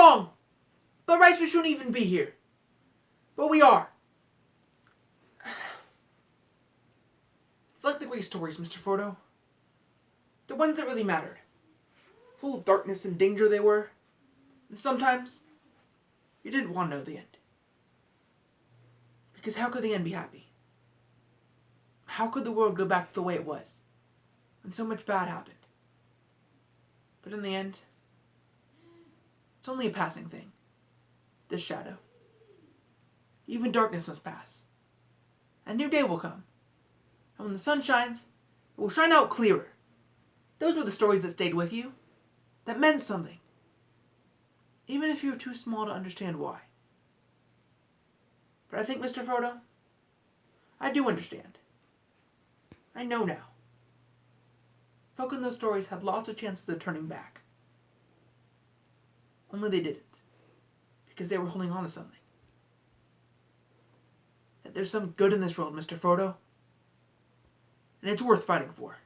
wrong. By we shouldn't even be here. But we are. It's like the great stories, Mr. Frodo. The ones that really mattered. Full of darkness and danger they were. And sometimes, you didn't want to know the end. Because how could the end be happy? How could the world go back to the way it was? When so much bad happened. But in the end, it's only a passing thing. This shadow. Even darkness must pass. A new day will come. And when the sun shines, it will shine out clearer. Those were the stories that stayed with you. That meant something. Even if you were too small to understand why. But I think, Mr. Frodo, I do understand. I know now. Folk in those stories had lots of chances of turning back. Only they didn't. Because they were holding on to something. That there's some good in this world, Mr. Frodo. And it's worth fighting for.